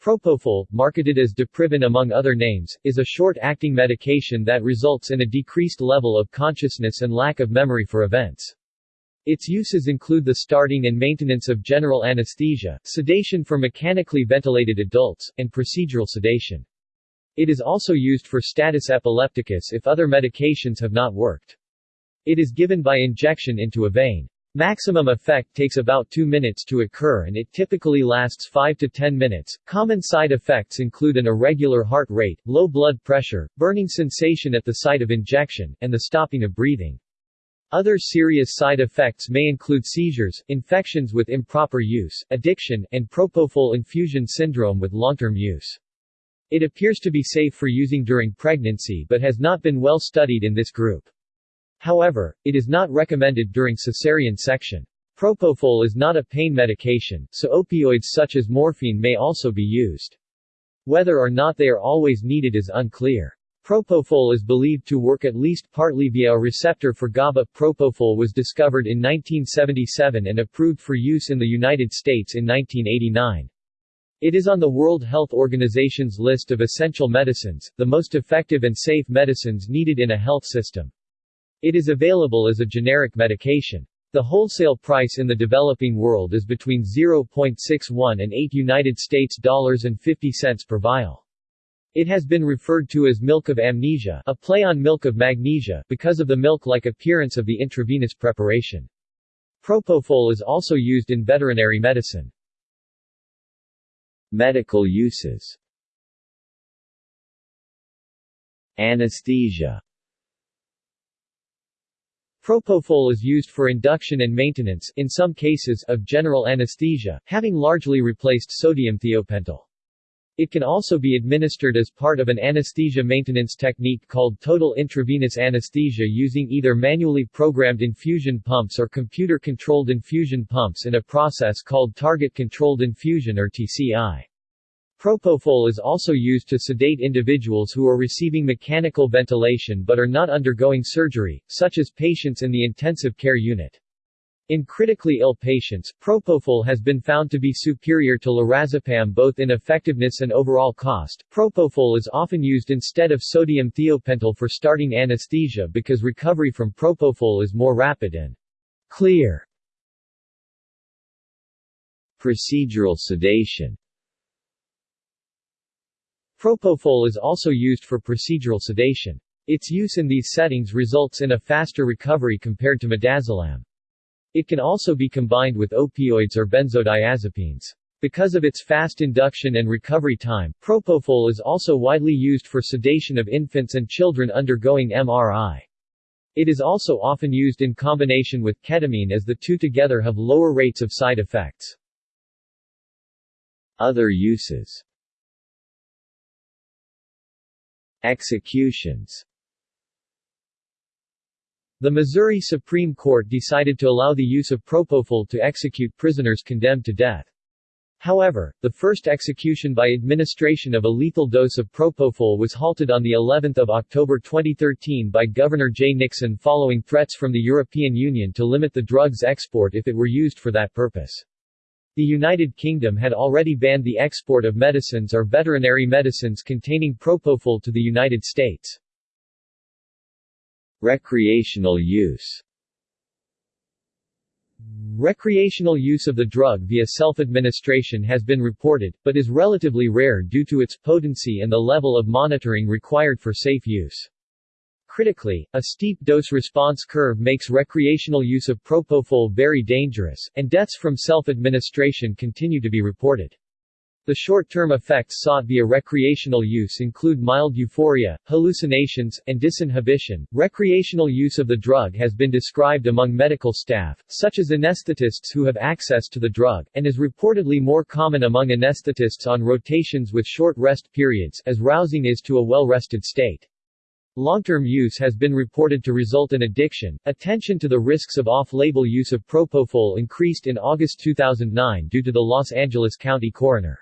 Propofol, marketed as Diprivan among other names, is a short-acting medication that results in a decreased level of consciousness and lack of memory for events. Its uses include the starting and maintenance of general anesthesia, sedation for mechanically ventilated adults, and procedural sedation. It is also used for status epilepticus if other medications have not worked. It is given by injection into a vein. Maximum effect takes about 2 minutes to occur and it typically lasts 5 to 10 minutes. Common side effects include an irregular heart rate, low blood pressure, burning sensation at the site of injection, and the stopping of breathing. Other serious side effects may include seizures, infections with improper use, addiction, and propofol infusion syndrome with long-term use. It appears to be safe for using during pregnancy but has not been well studied in this group. However, it is not recommended during cesarean section. Propofol is not a pain medication, so opioids such as morphine may also be used. Whether or not they are always needed is unclear. Propofol is believed to work at least partly via a receptor for GABA. Propofol was discovered in 1977 and approved for use in the United States in 1989. It is on the World Health Organization's list of essential medicines, the most effective and safe medicines needed in a health system. It is available as a generic medication. The wholesale price in the developing world is between 0.61 and 8 United States dollars and 50 cents per vial. It has been referred to as milk of amnesia, a play on milk of magnesia, because of the milk-like appearance of the intravenous preparation. Propofol is also used in veterinary medicine. Medical uses Anesthesia Propofol is used for induction and maintenance in some cases of general anesthesia, having largely replaced sodium thiopental. It can also be administered as part of an anesthesia maintenance technique called total intravenous anesthesia using either manually programmed infusion pumps or computer-controlled infusion pumps in a process called target-controlled infusion or TCI. Propofol is also used to sedate individuals who are receiving mechanical ventilation but are not undergoing surgery, such as patients in the intensive care unit. In critically ill patients, propofol has been found to be superior to lorazepam both in effectiveness and overall cost. Propofol is often used instead of sodium thiopental for starting anesthesia because recovery from propofol is more rapid and clear. Procedural sedation Propofol is also used for procedural sedation. Its use in these settings results in a faster recovery compared to midazolam. It can also be combined with opioids or benzodiazepines. Because of its fast induction and recovery time, propofol is also widely used for sedation of infants and children undergoing MRI. It is also often used in combination with ketamine as the two together have lower rates of side effects. Other uses Executions The Missouri Supreme Court decided to allow the use of propofol to execute prisoners condemned to death. However, the first execution by administration of a lethal dose of propofol was halted on the 11th of October 2013 by Governor Jay Nixon following threats from the European Union to limit the drug's export if it were used for that purpose. The United Kingdom had already banned the export of medicines or veterinary medicines containing propofol to the United States. Recreational use Recreational use of the drug via self-administration has been reported, but is relatively rare due to its potency and the level of monitoring required for safe use. Critically, a steep dose-response curve makes recreational use of propofol very dangerous, and deaths from self-administration continue to be reported. The short-term effects sought via recreational use include mild euphoria, hallucinations, and disinhibition. Recreational use of the drug has been described among medical staff, such as anesthetists who have access to the drug, and is reportedly more common among anesthetists on rotations with short rest periods as rousing is to a well-rested state. Long-term use has been reported to result in addiction. Attention to the risks of off-label use of propofol increased in August 2009 due to the Los Angeles County coroner's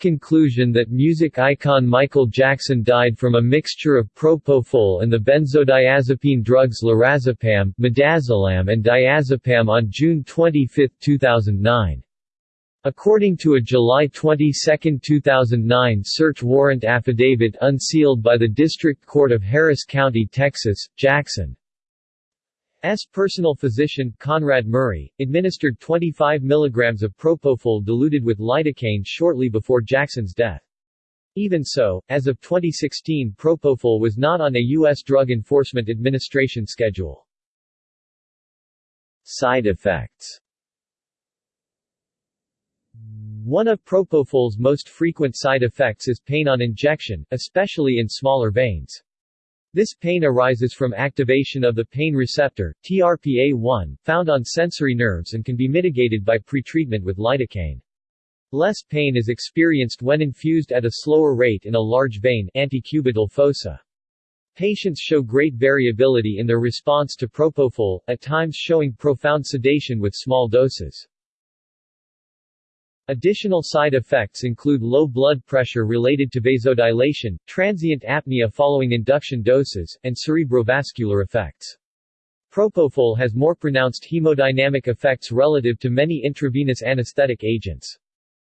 conclusion that music icon Michael Jackson died from a mixture of propofol and the benzodiazepine drugs lorazepam, midazolam and diazepam on June 25, 2009. According to a July 22, 2009 search warrant affidavit unsealed by the District Court of Harris County, Texas, Jackson S. personal physician, Conrad Murray, administered 25 mg of propofol diluted with lidocaine shortly before Jackson's death. Even so, as of 2016 propofol was not on a U.S. Drug Enforcement Administration schedule. Side effects one of propofol's most frequent side effects is pain on injection, especially in smaller veins. This pain arises from activation of the pain receptor, TRPA1, found on sensory nerves and can be mitigated by pretreatment with lidocaine. Less pain is experienced when infused at a slower rate in a large vein antecubital fossa. Patients show great variability in their response to propofol, at times showing profound sedation with small doses. Additional side effects include low blood pressure related to vasodilation, transient apnea following induction doses, and cerebrovascular effects. Propofol has more pronounced hemodynamic effects relative to many intravenous anesthetic agents.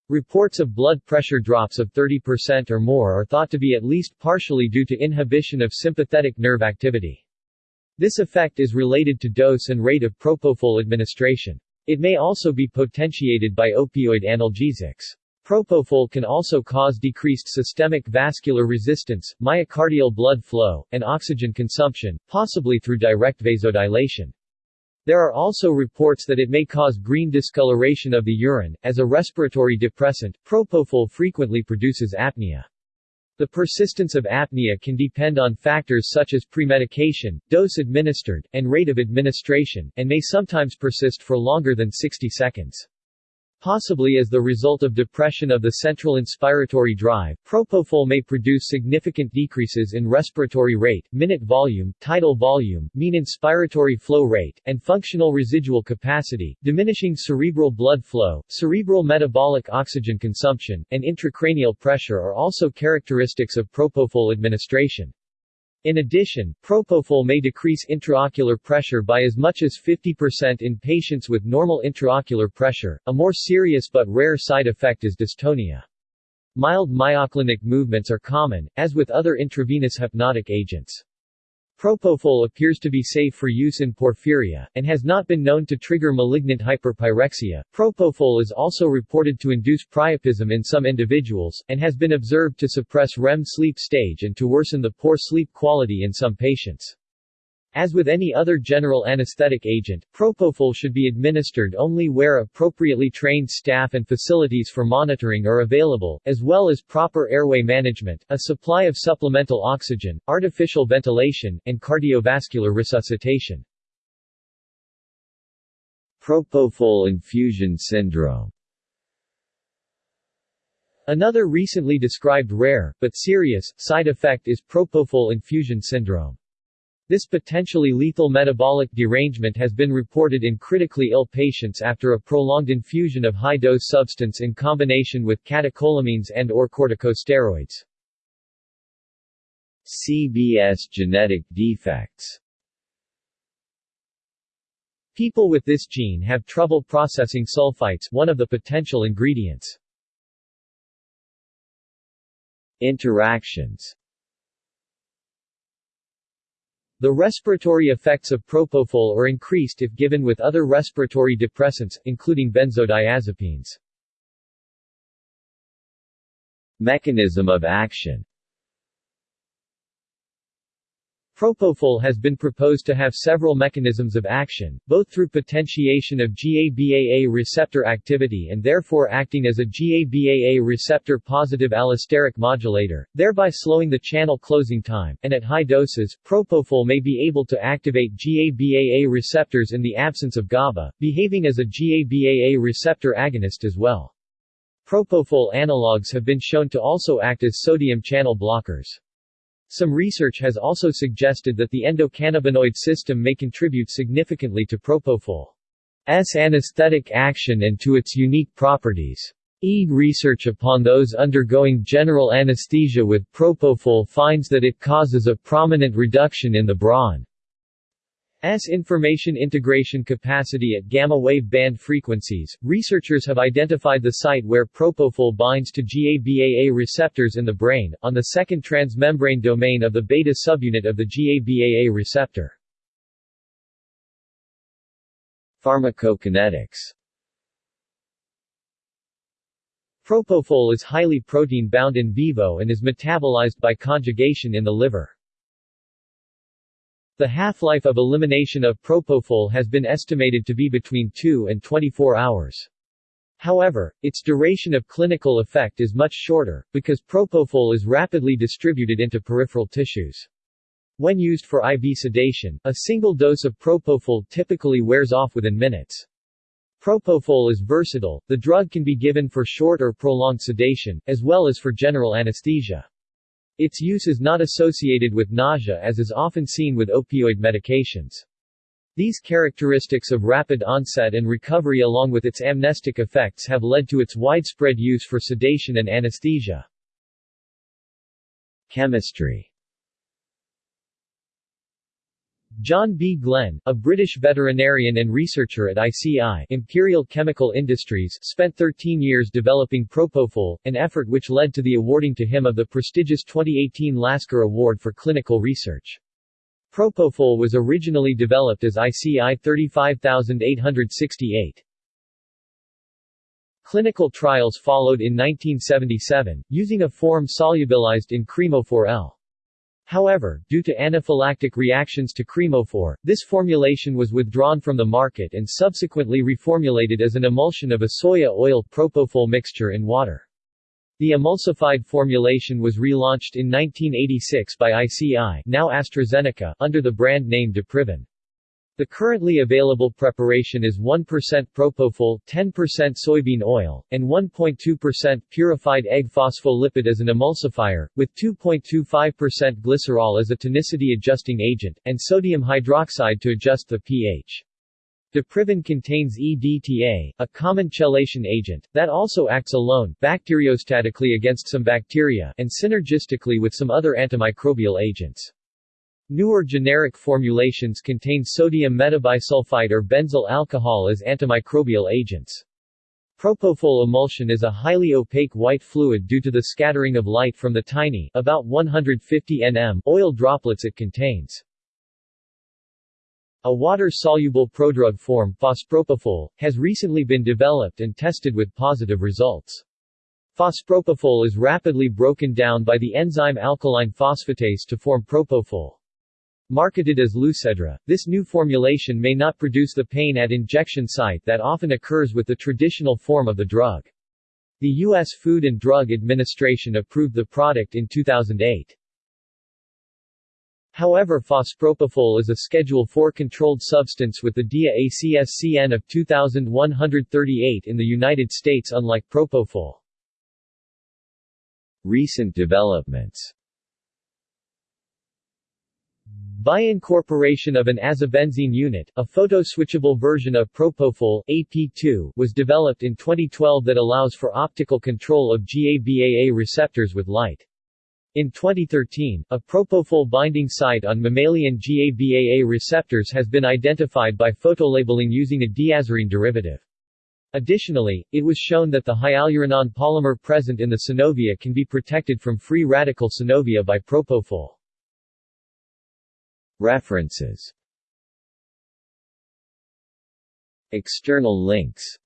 Reports of blood pressure drops of 30% or more are thought to be at least partially due to inhibition of sympathetic nerve activity. This effect is related to dose and rate of propofol administration. It may also be potentiated by opioid analgesics. Propofol can also cause decreased systemic vascular resistance, myocardial blood flow, and oxygen consumption, possibly through direct vasodilation. There are also reports that it may cause green discoloration of the urine. As a respiratory depressant, propofol frequently produces apnea. The persistence of apnea can depend on factors such as premedication, dose administered, and rate of administration, and may sometimes persist for longer than 60 seconds. Possibly as the result of depression of the central inspiratory drive, propofol may produce significant decreases in respiratory rate, minute volume, tidal volume, mean inspiratory flow rate, and functional residual capacity, diminishing cerebral blood flow, cerebral metabolic oxygen consumption, and intracranial pressure are also characteristics of propofol administration. In addition, propofol may decrease intraocular pressure by as much as 50% in patients with normal intraocular pressure. A more serious but rare side effect is dystonia. Mild myoclonic movements are common, as with other intravenous hypnotic agents. Propofol appears to be safe for use in porphyria, and has not been known to trigger malignant hyperpyrexia. Propofol is also reported to induce priapism in some individuals, and has been observed to suppress REM sleep stage and to worsen the poor sleep quality in some patients. As with any other general anesthetic agent, propofol should be administered only where appropriately trained staff and facilities for monitoring are available, as well as proper airway management, a supply of supplemental oxygen, artificial ventilation, and cardiovascular resuscitation. Propofol infusion syndrome Another recently described rare, but serious, side effect is propofol infusion syndrome. This potentially lethal metabolic derangement has been reported in critically ill patients after a prolonged infusion of high-dose substance in combination with catecholamines and or corticosteroids. CBS genetic defects People with this gene have trouble processing sulfites one of the potential ingredients. Interactions the respiratory effects of propofol are increased if given with other respiratory depressants, including benzodiazepines. Mechanism of action Propofol has been proposed to have several mechanisms of action, both through potentiation of GABAA receptor activity and therefore acting as a GABAA receptor-positive allosteric modulator, thereby slowing the channel closing time, and at high doses, propofol may be able to activate GABAA receptors in the absence of GABA, behaving as a GABAA receptor agonist as well. Propofol analogues have been shown to also act as sodium channel blockers. Some research has also suggested that the endocannabinoid system may contribute significantly to propofol's anesthetic action and to its unique properties. EEG research upon those undergoing general anesthesia with propofol finds that it causes a prominent reduction in the brawn S information integration capacity at gamma wave band frequencies. Researchers have identified the site where propofol binds to GABAA receptors in the brain, on the second transmembrane domain of the beta subunit of the GABAA receptor. Pharmacokinetics Propofol is highly protein-bound in vivo and is metabolized by conjugation in the liver. The half-life of elimination of propofol has been estimated to be between 2 and 24 hours. However, its duration of clinical effect is much shorter, because propofol is rapidly distributed into peripheral tissues. When used for IV sedation, a single dose of propofol typically wears off within minutes. Propofol is versatile, the drug can be given for short or prolonged sedation, as well as for general anesthesia. Its use is not associated with nausea as is often seen with opioid medications. These characteristics of rapid onset and recovery along with its amnestic effects have led to its widespread use for sedation and anesthesia. Chemistry John B. Glen, a British veterinarian and researcher at ICI Imperial Chemical Industries spent 13 years developing Propofol, an effort which led to the awarding to him of the prestigious 2018 Lasker Award for Clinical Research. Propofol was originally developed as ICI 35868. Clinical trials followed in 1977, using a form solubilized in Cremophor L. However, due to anaphylactic reactions to Cremophor, this formulation was withdrawn from the market and subsequently reformulated as an emulsion of a soya oil propofol mixture in water. The emulsified formulation was relaunched in 1986 by ICI now AstraZeneca, under the brand name Diprivan. The currently available preparation is 1% propofol, 10% soybean oil, and 1.2% purified egg phospholipid as an emulsifier, with 2.25% glycerol as a tonicity-adjusting agent, and sodium hydroxide to adjust the pH. Diprivan contains EDTA, a common chelation agent, that also acts alone, bacteriostatically against some bacteria, and synergistically with some other antimicrobial agents. Newer generic formulations contain sodium metabisulfite or benzyl alcohol as antimicrobial agents. Propofol emulsion is a highly opaque white fluid due to the scattering of light from the tiny about 150 nm oil droplets it contains. A water-soluble prodrug form, fospropofol, has recently been developed and tested with positive results. Fospropofol is rapidly broken down by the enzyme alkaline phosphatase to form propofol. Marketed as Lusedra, this new formulation may not produce the pain at injection site that often occurs with the traditional form of the drug. The U.S. Food and Drug Administration approved the product in 2008. However fospropofol is a Schedule IV controlled substance with the DEA ACSCN of 2138 in the United States unlike propofol. Recent developments by incorporation of an azobenzene unit, a photoswitchable version of Propofol AP2 was developed in 2012 that allows for optical control of GABAA receptors with light. In 2013, a propofol binding site on mammalian GABAA receptors has been identified by photolabeling using a diazirine derivative. Additionally, it was shown that the hyaluronan polymer present in the synovia can be protected from free radical synovia by propofol. References. External links.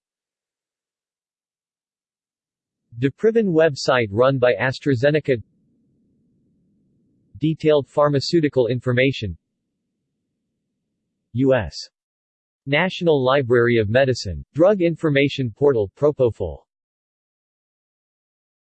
Diprivan website run by AstraZeneca. Detailed pharmaceutical information. U.S. National Library of Medicine, Drug Information Portal Propofol